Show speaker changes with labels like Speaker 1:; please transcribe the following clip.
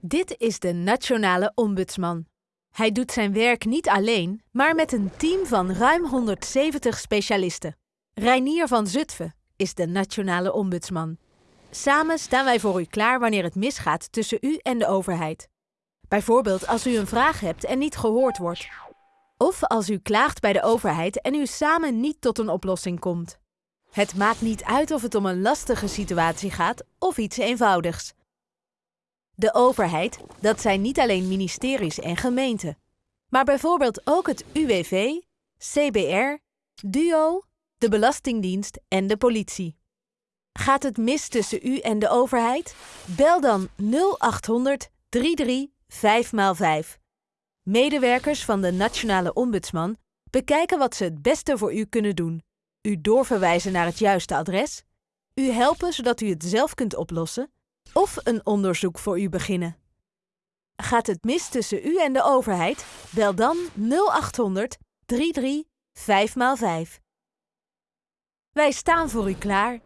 Speaker 1: Dit is de Nationale Ombudsman. Hij doet zijn werk niet alleen, maar met een team van ruim 170 specialisten. Reinier van Zutphen is de Nationale Ombudsman. Samen staan wij voor u klaar wanneer het misgaat tussen u en de overheid. Bijvoorbeeld als u een vraag hebt en niet gehoord wordt. Of als u klaagt bij de overheid en u samen niet tot een oplossing komt. Het maakt niet uit of het om een lastige situatie gaat of iets eenvoudigs. De overheid, dat zijn niet alleen ministeries en gemeenten, maar bijvoorbeeld ook het UWV, CBR, DUO, de Belastingdienst en de politie. Gaat het mis tussen u en de overheid? Bel dan 0800 33 5x5. Medewerkers van de Nationale Ombudsman bekijken wat ze het beste voor u kunnen doen. U doorverwijzen naar het juiste adres, u helpen zodat u het zelf kunt oplossen of een onderzoek voor u beginnen. Gaat het mis tussen u en de overheid? Bel dan 0800 33 5x5. Wij staan voor u klaar